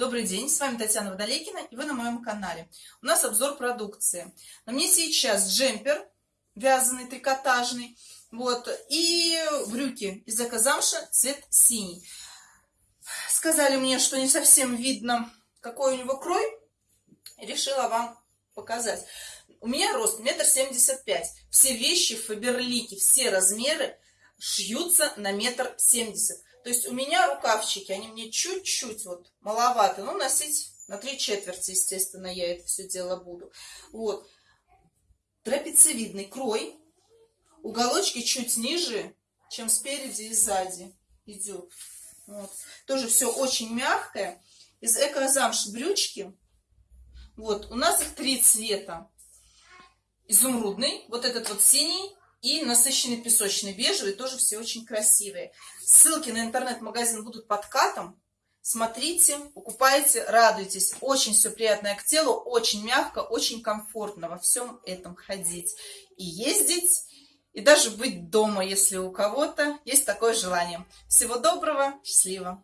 Добрый день, с вами Татьяна Водолейкина и вы на моем канале. У нас обзор продукции. На мне сейчас джемпер вязаный, трикотажный, вот, и брюки из экозамша цвет синий. Сказали мне, что не совсем видно, какой у него крой, решила вам показать. У меня рост метр семьдесят пять. Все вещи в Фаберлике, все размеры шьются на метр семьдесят. То есть у меня рукавчики, они мне чуть-чуть вот маловато. Ну, носить на три четверти, естественно, я это все дело буду. Вот. Трапециевидный крой. Уголочки чуть ниже, чем спереди и сзади идет. Вот. Тоже все очень мягкое. Из экозамш брючки. Вот, у нас их три цвета. Изумрудный, вот этот вот синий, и насыщенный песочный бежевый, тоже все очень красивые. Ссылки на интернет-магазин будут под катом. Смотрите, покупайте, радуйтесь. Очень все приятное к телу, очень мягко, очень комфортно во всем этом ходить и ездить, и даже быть дома, если у кого-то есть такое желание. Всего доброго, счастливо!